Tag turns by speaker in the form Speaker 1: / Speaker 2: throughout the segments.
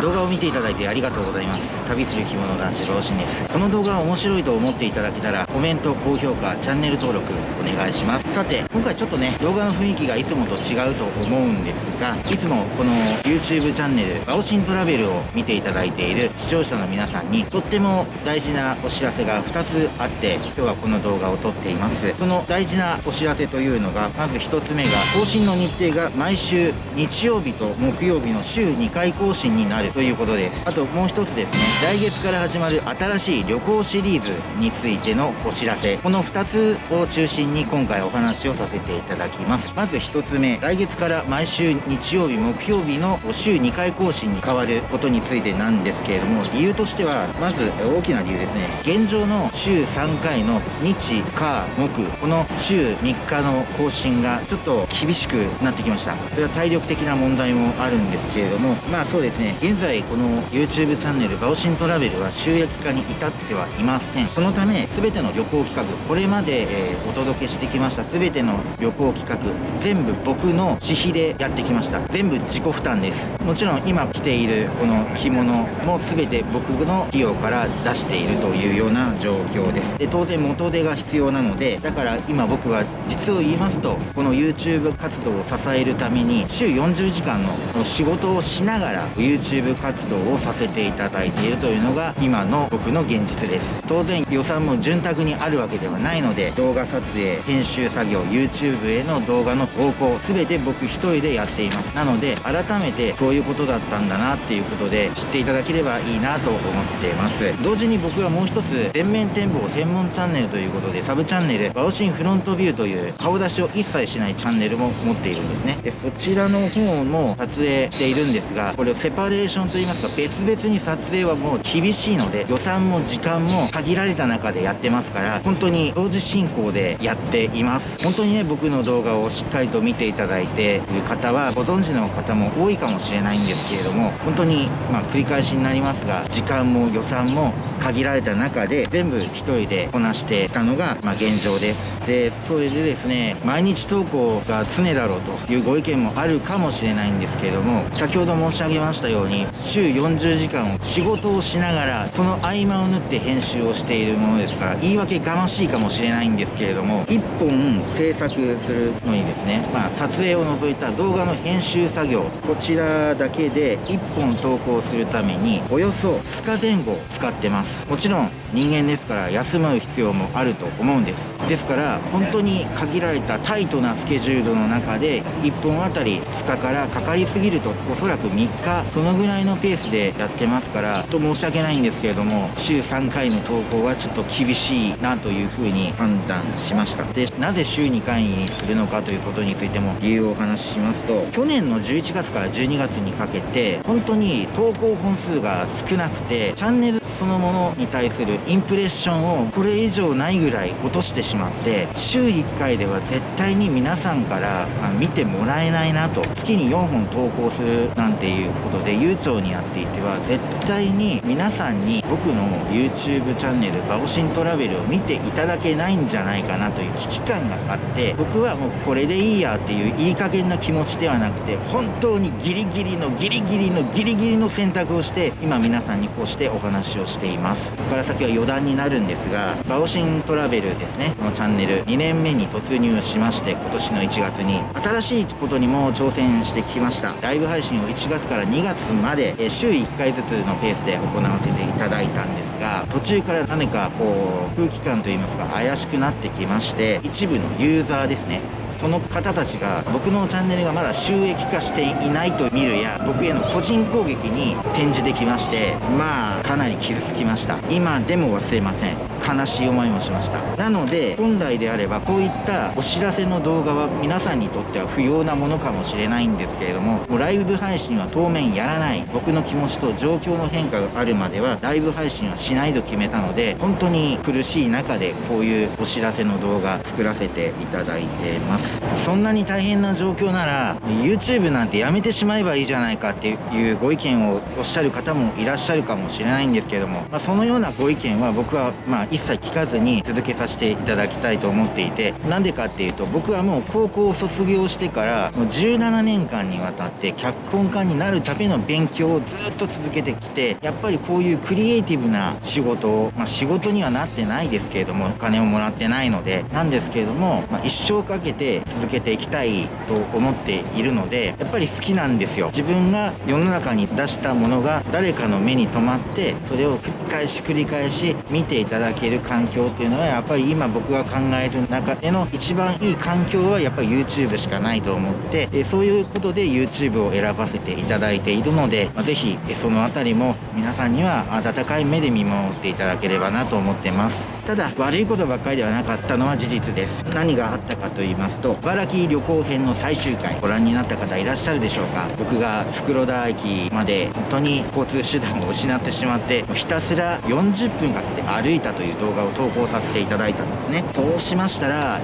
Speaker 1: 動画を見ていただいてありがとうございます。旅する着物男子老人です。この動画が面白いと思っていただけたらコメント高評価チャンネル登録お願いします。さて今回ちょっとね動画の雰囲気がいつもと違うと思うんですがいつもこの YouTube チャンネルバオシントラベルを見ていただいている視聴者の皆さんにとっても大事なお知らせが2つあって今日はこの動画を撮っています。その大事なお知らせというのがまず1つ目が更新の日程が毎週日曜日と木曜日の週2回更新になるということです。あともう1つですね。来月から始まる新しい旅行シリーズについてのお知らせ。この2つを中心に今回お話をさせていただきます。まず1つ目。来月から毎週日曜日木曜日の週2回更新に変わることについてなんですけれども理由としてはまず大きな理由ですね。現状の週3回の日火木。この週3日の更新がちょっと厳しくなってきました。それは体力的な問題もあるんですけれどもまあそうですね。現在この YouTube チャンネルバオシントラベルは収益化に至ってはいません。そのため全ての旅行企画これまで、えー、お届けしてきました全ての旅行企画全部僕の私費でやってきました。全部自己負担です。もちろん今着ているこの着物も全て僕の費用から出しているというような状況です。で当然元手が必要なのでだから今僕は実を言いますとこの YouTube 活動を支えるために週40時間の仕事をしながら YouTube 活動をさせていただいているというのが今の僕の現実です。当然予算も潤沢にあるわけではないので動画撮影編集作業 YouTube への動画の投稿全て僕一人でやっています。なので改めてそういうことだったんだなっていうことで知っていただければいいなと思っています。同時に僕はもう一つ全面展望専門チャンネルということでサブチャンネルバオシンフロントビューという顔出しを一切しないチャンネルも持っているんですね。でそちらの方も撮影しているんですがこれをセパレーションといいますか別々に撮影はもう厳しいので予算も時間も限られた中でやってますから本当に同時進行でやっています。本当にね僕の動画をしっかりと見ていただいている方はご存知の方も多いかもしれないんですけれども本当にまあ繰り返しになりますが時間も予算も限られた中で全部1人でこなしてきたのがまあ現状です。でそれでですね毎日投稿が常だろうというご意見もあるかもしれないんですけれども先ほど申し上げましたように週40時間を仕事をしながらその合間を縫って編集をしているものですから言い訳がましいかもしれないんですけれども1本制作するのにですね、まあ、撮影を除いた動画の編集作業こちらだけで1本投稿するためにおよそ2日前後使ってます。もちろん人間ですから休む必要もあると思うんです。ですから本当に限られたタイトなスケジュールの中で1本あたり2日からかかりすぎるとおそらく3日そのぐらいのペースでやってますからちょっと申し訳ないんですけれども週3回の投稿はちょっと厳しいなというふうに判断しました。でなぜ週2回にするのかということについても理由をお話ししますと去年の11月から12月にかけて本当に投稿本数が少なくてチャンネルそのものに対するインプレッションをこれ以上ないぐらい落としてしまって週1回では絶対に皆さんから見てもらえないなと月に4本投稿するなんていうことで長にやっていては絶対に皆さんに僕の YouTube チャンネルバオシントラベルを見ていただけないんじゃないかなという危機感があって僕はもうこれでいいやっていういい加減な気持ちではなくて本当にギリギリのギリギリのギリギリの選択をして今皆さんにこうしてお話をしています。ここから先は余談になるんですがバオシントラベルですね。このチャンネル2年目に突入しまして今年の1月に新しいことにも挑戦してきました。ライブ配信を1月から2月までまで週1回ずつのペースで行わせていただいたんですが途中から何かこう空気感といいますか怪しくなってきまして一部のユーザーですねその方たちが僕のチャンネルがまだ収益化していないと見るや僕への個人攻撃に転じてきましてまあかなり傷つきました。今でも忘れません。悲しい思いもしました。なので本来であればこういったお知らせの動画は皆さんにとっては不要なものかもしれないんですけれどももうライブ配信は当面やらない。僕の気持ちと状況の変化があるまではライブ配信はしないと決めたので本当に苦しい中でこういうお知らせの動画作らせていただいてます。そんなに大変な状況なら YouTube なんてやめてしまえばいいじゃないかっていうご意見をおっしゃる方もいらっしゃるかもしれないんですけども、まあ、そのようなご意見は僕はまあ一一切聞かずに続けさせていただきたいと思っていてなんでかっていうと僕はもう高校を卒業してからもう17年間にわたって脚本家になるための勉強をずっと続けてきてやっぱりこういうクリエイティブな仕事を、まあ、仕事にはなってないですけれどもお金をもらってないのでなんですけれども、まあ、一生かけて続けていきたいと思っているのでやっぱり好きなんですよ。自分が世の中に出したものが誰かの目に留まってそれを繰り返し繰り返し見ていただける環境っていうのはやっぱり今僕が考える中での一番いい環境はやっぱり YouTube しかないと思ってえそういうことで YouTube を選ばせていただいているので、まあ、ぜひその辺りも皆さんには温かい目で見守っていただければなと思ってます。ただ悪いことばっかりではなかったのは事実です。何があったかと言いますと茨城旅行編の最終回ご覧になった方いらっしゃるでしょうか。僕が袋田駅まで本当に交通手段を失ってしまってひたすら40分かけて歩いたという動画を投稿させていただいたですね。そうしましたらあ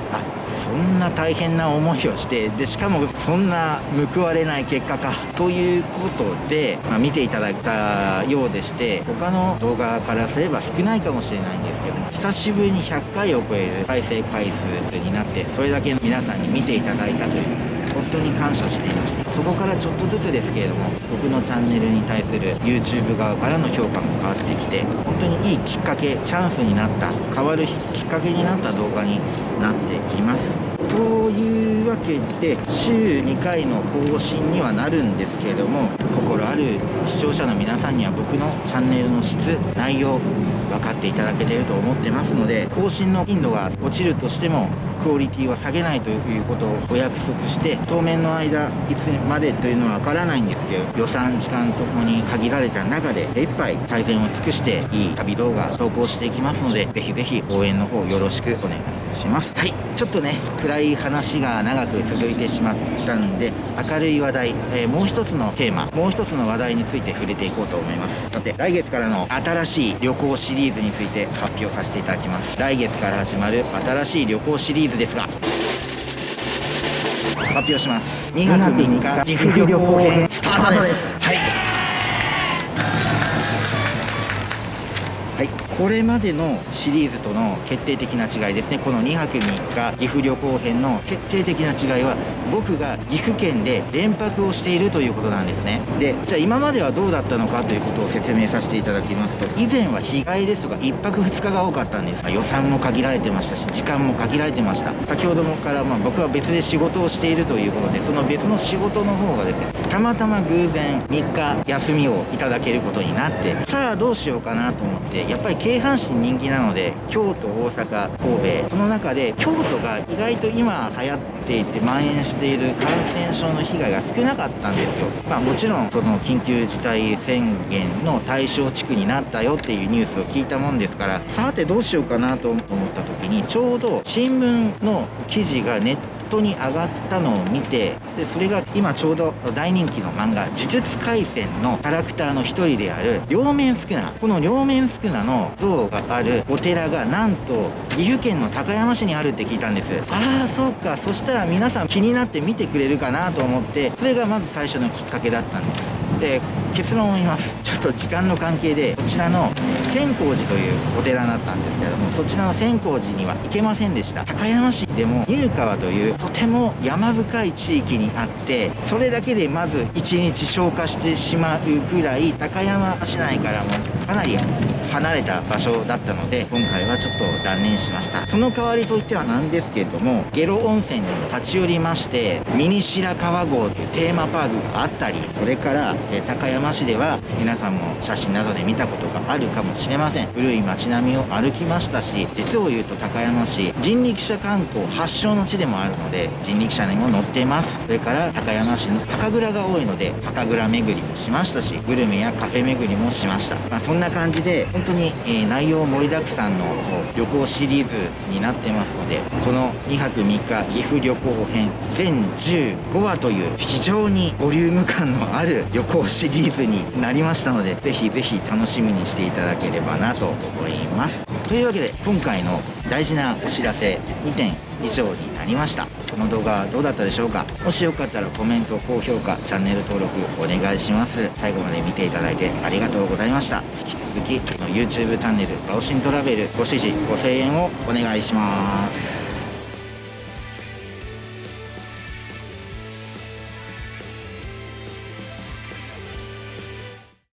Speaker 1: そんな大変な思いをしてでしかもそんな報われない結果か。ということで、まあ、見ていただいたようでして他の動画からすれば少ないかもしれないんですけども久しぶりに100回を超える再生回数になってそれだけ皆さんに見ていただいたという。本当に感謝していましてそこからちょっとずつですけれども僕のチャンネルに対する YouTube 側からの評価も変わってきて本当にいいきっかけチャンスになった変わるきっかけになった動画になっています。というわけで週2回の更新にはなるんですけれども心ある視聴者の皆さんには僕のチャンネルの質内容分かっていただけていると思ってますので更新の頻度が落ちるとしてもクオリティは下げないということをお約束して当面の間いつまでというのは分からないんですけど予算時間ともに限られた中で目いっぱい最善を尽くしていい旅動画投稿していきますのでぜひぜひ応援の方よろしくお願いいたします。はい。ちょっとね暗い話が長く続いてしまったんで明るい話題、えー、もう一つのテーマもう一つの話題について触れていこうと思います。さて来月からの新しい旅行シリーズについて発表させていただきます。来月から始まる新しい旅行シリーズですが発表します。2泊3日岐阜旅行編スタートです。はいこれまでのシリーズとの決定的な違いですね。この2泊3日岐阜旅行編の決定的な違いは僕が岐阜県で連泊をしているということなんですね。でじゃあ今まではどうだったのかということを説明させていただきますと以前は日帰りですとか1泊2日が多かったんです。予算も限られてましたし時間も限られてました。先ほどもからまあ僕は別で仕事をしているということでその別の仕事の方がですねたまたま偶然3日休みをいただけることになってさあどうしようかなと思ってやっぱり京阪神人気なので京都大阪神戸その中で京都が意外と今流行っていて蔓延している感染症の被害が少なかったんですよ。まあもちろんその緊急事態宣言の対象地区になったよっていうニュースを聞いたもんですからさてどうしようかなと思った時にちょうど新聞の記事がネットに上がったのを見てでそれが今ちょうど大人気の漫画「呪術廻戦」のキャラクターの一人である両面宿儺。この両面宿儺の像があるお寺がなんと岐阜県の高山市にあるって聞いたんです。ああそうか。そしたら皆さん気になって見てくれるかなと思ってそれがまず最初のきっかけだったんです。で結論を言います。ちょっと時間の関係でこちらの千光寺というお寺だったんですけどもそちらの千光寺には行けませんでした。高山市でも入川というとても山深い地域にあってそれだけでまず1日消化してしまうくらい高山市内からもかなり離れた場所だったので今回はちょっと断念しました。その代わりといってはなんですけれども下呂温泉に立ち寄りましてミニ白川郷というテーマパークがあったりそれから高山市では皆さんも写真などで見たことがあるかもしれません。古い街並みを歩きましたし実を言うと高山市人力車観光発祥の地でもあるので人力車にも乗っています。それから高山市の酒蔵が多いので酒蔵巡りもしましたしグルメやカフェ巡りもしました、まあ、んな感じで本当に、え、内容盛りだくさんの旅行シリーズになってますのでこの2泊3日岐阜旅行編全15話という非常にボリューム感のある旅行シリーズになりましたのでぜひぜひ楽しみにしていただければなと思います。というわけで今回の大事なお知らせ2点以上になりました。この動画はどうだったでしょうか？もしよかったらコメント高評価チャンネル登録お願いします。最後まで見ていただいてありがとうございました。引き続き YouTube チャンネルバオシントラベルご支持ご声援をお願いします。